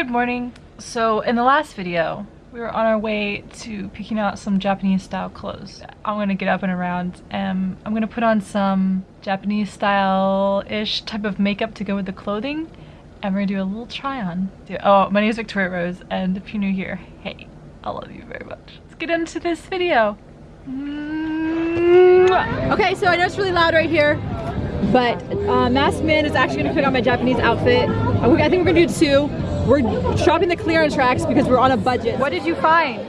good morning. So in the last video, we were on our way to picking out some Japanese style clothes. I'm gonna get up and around and I'm gonna put on some Japanese style-ish type of makeup to go with the clothing and we're gonna do a little try on. Oh, my name is Victoria Rose and if you're new here, hey, I love you very much. Let's get into this video. Mm-hmm. Okay, so I know it's really loud right here, but uh, Masked Man is actually gonna pick out my Japanese outfit. Uh, I think we're gonna do two. We're shopping the clearance racks because we're on a budget. What did you find?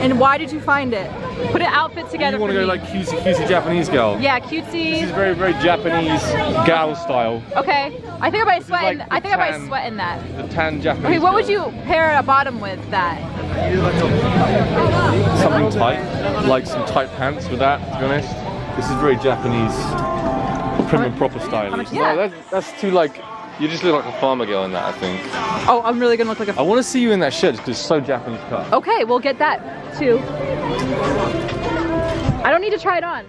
And why did you find it? Put an outfit together You want to go me. like cutesy cutesy Japanese girl? Yeah, This is very, very Japanese gal style. Okay. I think I might sweat in, like I think I might sweat in that. The tan Japanese Okay, what would you pair a bottom with that? Something tight. Like some tight pants with that, to be honest. This is very Japanese, prim and proper style. much is No, that's, that's too like, you just look like a farmer girl in that, I think. Oh, I'm really gonna look like a I want to see you in that shirt because it's so Japanese cut. Okay, we'll get that too. I don't need to try it on.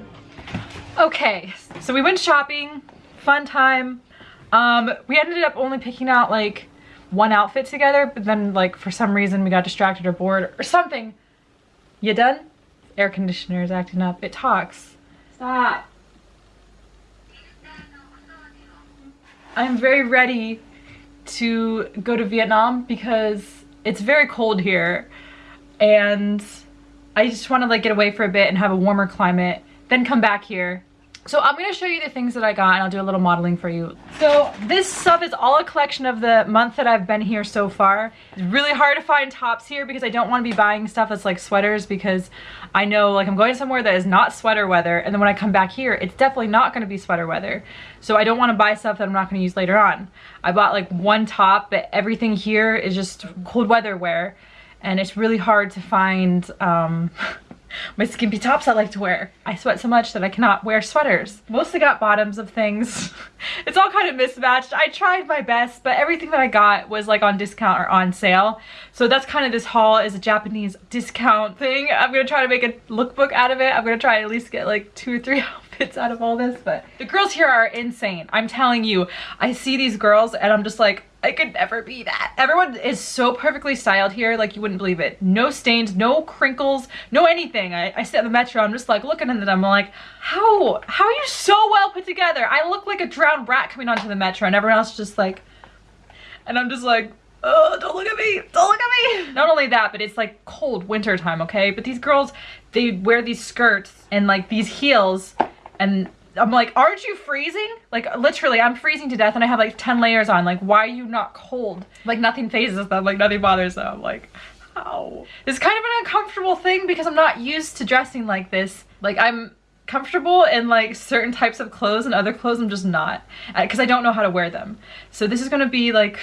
Okay, so we went shopping, fun time. Um, we ended up only picking out like one outfit together, but then like for some reason we got distracted or bored or something. You done? Air conditioner is acting up. It talks. Stop. I'm very ready to go to Vietnam because it's very cold here and I just want to like get away for a bit and have a warmer climate then come back here so I'm going to show you the things that I got and I'll do a little modeling for you. So this stuff is all a collection of the month that I've been here so far. It's really hard to find tops here because I don't want to be buying stuff that's like sweaters because I know like I'm going somewhere that is not sweater weather and then when I come back here it's definitely not going to be sweater weather. So I don't want to buy stuff that I'm not going to use later on. I bought like one top but everything here is just cold weather wear and it's really hard to find um, my skimpy tops I like to wear. I sweat so much that I cannot wear sweaters. Mostly got bottoms of things. it's all kind of mismatched. I tried my best, but everything that I got was like on discount or on sale. So that's kind of this haul is a Japanese discount thing. I'm gonna try to make a lookbook out of it. I'm gonna try at least get like two or three outfits out of all this, but the girls here are insane. I'm telling you, I see these girls and I'm just like, I could never be that. Everyone is so perfectly styled here, like you wouldn't believe it. No stains, no crinkles, no anything. I, I sit in the metro, I'm just like looking at them, I'm like, how, how are you so well put together? I look like a drowned rat coming onto the metro and everyone else is just like, and I'm just like, oh, don't look at me, don't look at me. Not only that, but it's like cold winter time, okay? But these girls, they wear these skirts and like these heels and I'm like, aren't you freezing? Like literally, I'm freezing to death and I have like 10 layers on. Like, why are you not cold? Like nothing phases them, like nothing bothers them. Like, how? It's kind of an uncomfortable thing because I'm not used to dressing like this. Like I'm comfortable in like certain types of clothes and other clothes I'm just not. Uh, because I don't know how to wear them. So this is gonna be like,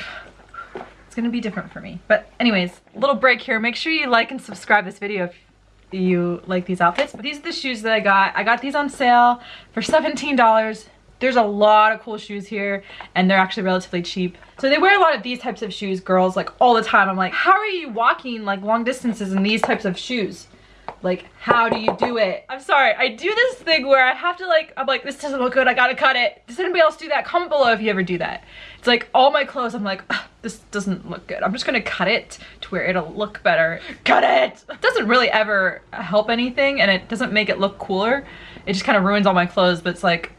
it's gonna be different for me. But anyways, little break here. Make sure you like and subscribe this video you like these outfits. But these are the shoes that I got. I got these on sale for $17. There's a lot of cool shoes here and they're actually relatively cheap. So they wear a lot of these types of shoes, girls, like all the time. I'm like, how are you walking like long distances in these types of shoes? Like, how do you do it? I'm sorry, I do this thing where I have to like, I'm like, this doesn't look good, I gotta cut it. Does anybody else do that? Comment below if you ever do that. It's like all my clothes, I'm like, this doesn't look good. I'm just gonna cut it to where it'll look better. Cut it! It doesn't really ever help anything and it doesn't make it look cooler. It just kind of ruins all my clothes, but it's like,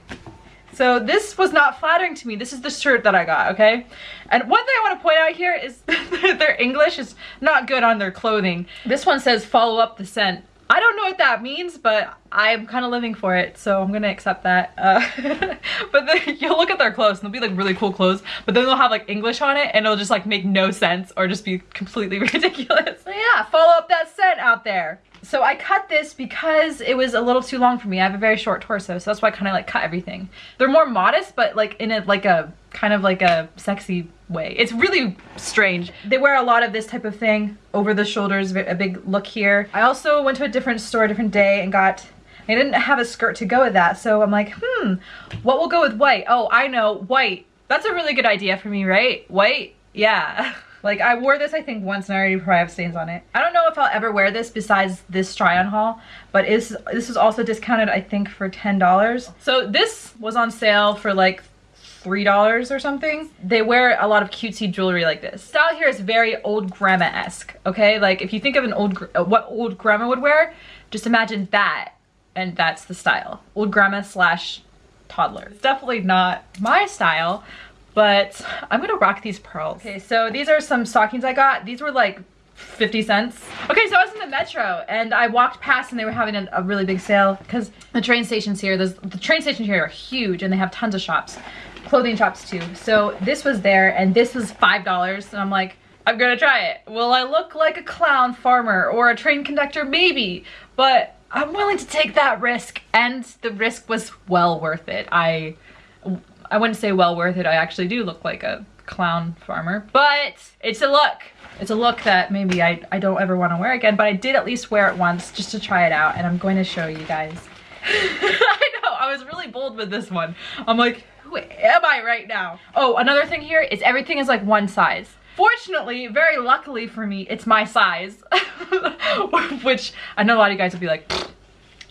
so this was not flattering to me. This is the shirt that I got, okay? And one thing I want to point out here is their English is not good on their clothing. This one says follow up the scent. I don't know what that means, but I'm kind of living for it, so I'm gonna accept that. Uh, but then you'll look at their clothes and they'll be like really cool clothes, but then they'll have like English on it and it'll just like make no sense or just be completely ridiculous. So yeah, follow up that scent out there. So I cut this because it was a little too long for me. I have a very short torso, so that's why I kind of like cut everything. They're more modest, but like in a like a kind of like a sexy way. It's really strange. They wear a lot of this type of thing over the shoulders, a big look here. I also went to a different store a different day and got I didn't have a skirt to go with that, so I'm like, hmm, what will go with white? Oh, I know, white. That's a really good idea for me, right? White? Yeah. Like I wore this I think once and I already probably have stains on it. I don't know if I'll ever wear this besides this try on haul, but is this was also discounted I think for $10. So this was on sale for like three dollars or something. They wear a lot of cutesy jewelry like this. Style here is very old grandma esque. Okay, like if you think of an old uh, what old grandma would wear, just imagine that, and that's the style. Old grandma slash toddler. It's definitely not my style, but I'm gonna rock these pearls. Okay, so these are some stockings I got. These were like 50 cents. Okay, so I was in the metro and I walked past and they were having a, a really big sale because the train stations here, the train stations here are huge and they have tons of shops, clothing shops too. So this was there and this was $5 and I'm like, I'm gonna try it. Will I look like a clown farmer or a train conductor? Maybe, but I'm willing to take that risk and the risk was well worth it. I, I wouldn't say well worth it. I actually do look like a clown farmer, but it's a look. It's a look that maybe I, I don't ever want to wear again, but I did at least wear it once just to try it out and I'm going to show you guys. I know, I was really bold with this one. I'm like, who am I right now? Oh, another thing here is everything is like one size. Fortunately, very luckily for me, it's my size. Which I know a lot of you guys would be like,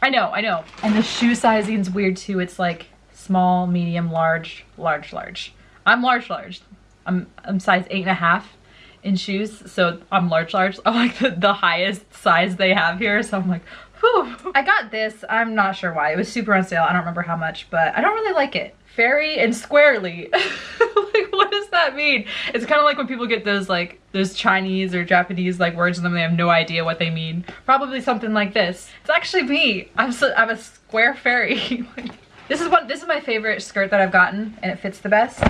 I know, I know. And the shoe sizing is weird too. It's like small, medium, large, large, large. I'm large, large. I'm, I'm size eight and a half in shoes. So I'm large, large. I'm like the, the highest size they have here. So I'm like, whew. I got this. I'm not sure why. It was super on sale. I don't remember how much, but I don't really like it. Fairy and squarely. like, what does that mean? It's kind of like when people get those like, those Chinese or Japanese like words in them, they have no idea what they mean. Probably something like this. It's actually me. I'm, so, I'm a square fairy. this is one, this is my favorite skirt that I've gotten and it fits the best.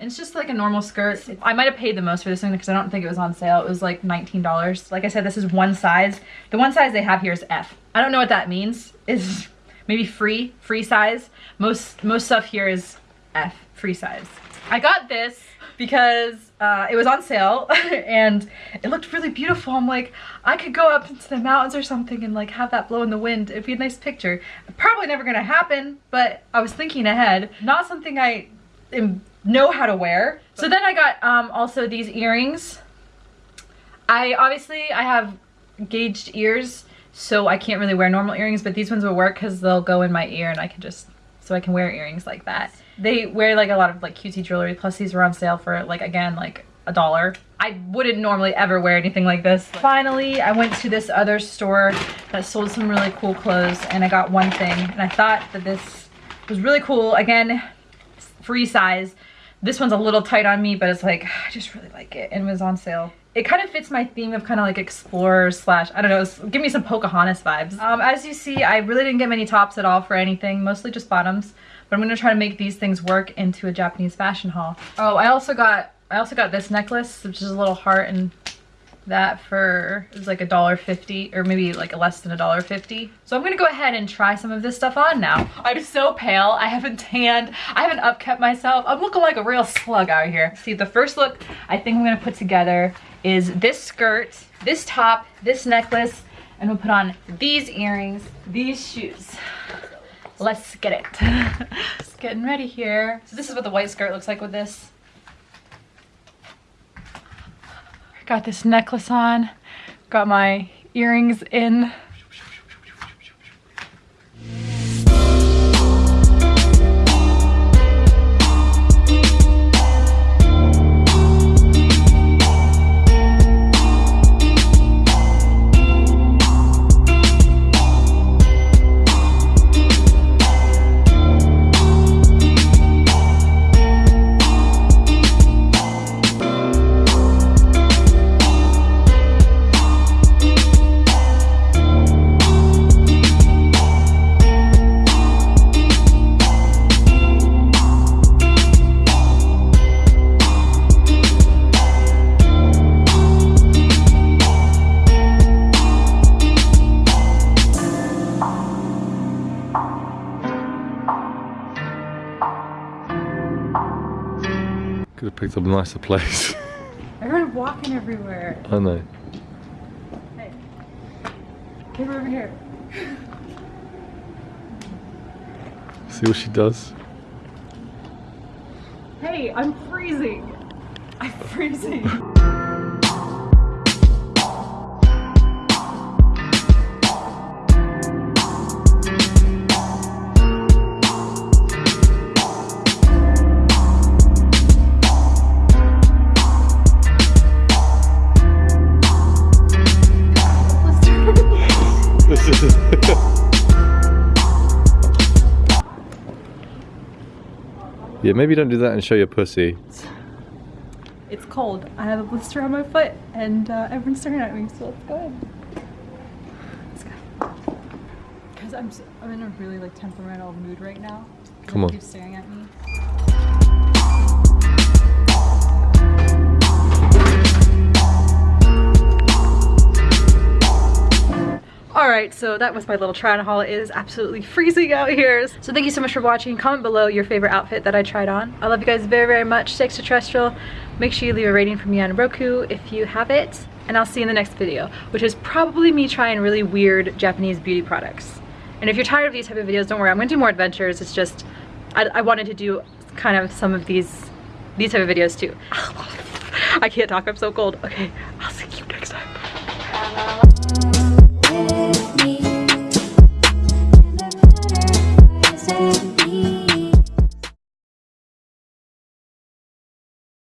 It's just like a normal skirt. I might have paid the most for this one because I don't think it was on sale. It was like $19. Like I said, this is one size. The one size they have here is F. I don't know what that means. Is maybe free, free size. Most, most stuff here is F, free size. I got this because uh, it was on sale and it looked really beautiful. I'm like, I could go up into the mountains or something and like have that blow in the wind. It'd be a nice picture. Probably never gonna happen, but I was thinking ahead. Not something I know how to wear. So then I got um, also these earrings. I obviously, I have gauged ears, so I can't really wear normal earrings, but these ones will work because they'll go in my ear and I can just, so I can wear earrings like that. They wear like a lot of like cutesy jewelry, plus these were on sale for like, again, like a dollar. I wouldn't normally ever wear anything like this. Finally, I went to this other store that sold some really cool clothes and I got one thing and I thought that this was really cool. Again, free size. This one's a little tight on me, but it's like, I just really like it and it was on sale. It kind of fits my theme of kind of like explorer slash, I don't know, give me some Pocahontas vibes. Um, as you see, I really didn't get many tops at all for anything, mostly just bottoms. But I'm gonna try to make these things work into a Japanese fashion haul. Oh, I also got, I also got this necklace, which is a little heart and that for it was like a dollar fifty or maybe like less than a dollar fifty so i'm gonna go ahead and try some of this stuff on now i'm so pale i haven't tanned i haven't upkept myself i'm looking like a real slug out here see the first look i think i'm gonna put together is this skirt this top this necklace and we'll put on these earrings these shoes. Let's get it. Just getting ready here. So this is what the white skirt looks like with this. Got this necklace on, got my earrings in. Could have picked up a nicer place. Everyone walking everywhere. I know. Hey. Come over here. See what she does? Hey, I'm freezing. I'm freezing. yeah, maybe don't do that and show your pussy. It's cold. I have a blister on my foot and uh, everyone's staring at me, so let's go in. Let's go. Because I'm, s- I'm in a really like temperamental mood right now. Come on. keeps staring at me. Alright, so that was my little try on haul. It is absolutely freezing out here. So thank you so much for watching. Comment below your favorite outfit that I tried on. I love you guys very, very much. Stay extraterrestrial. Make sure you leave a rating for me on Roku if you have it. And I'll see you in the next video, which is probably me trying really weird Japanese beauty products. And if you're tired of these type of videos, don't worry. I'm gonna do more adventures. It's just, I, I wanted to do kind of some of these, these type of videos too. I can't talk, I'm so cold. Okay, I'll see you next time.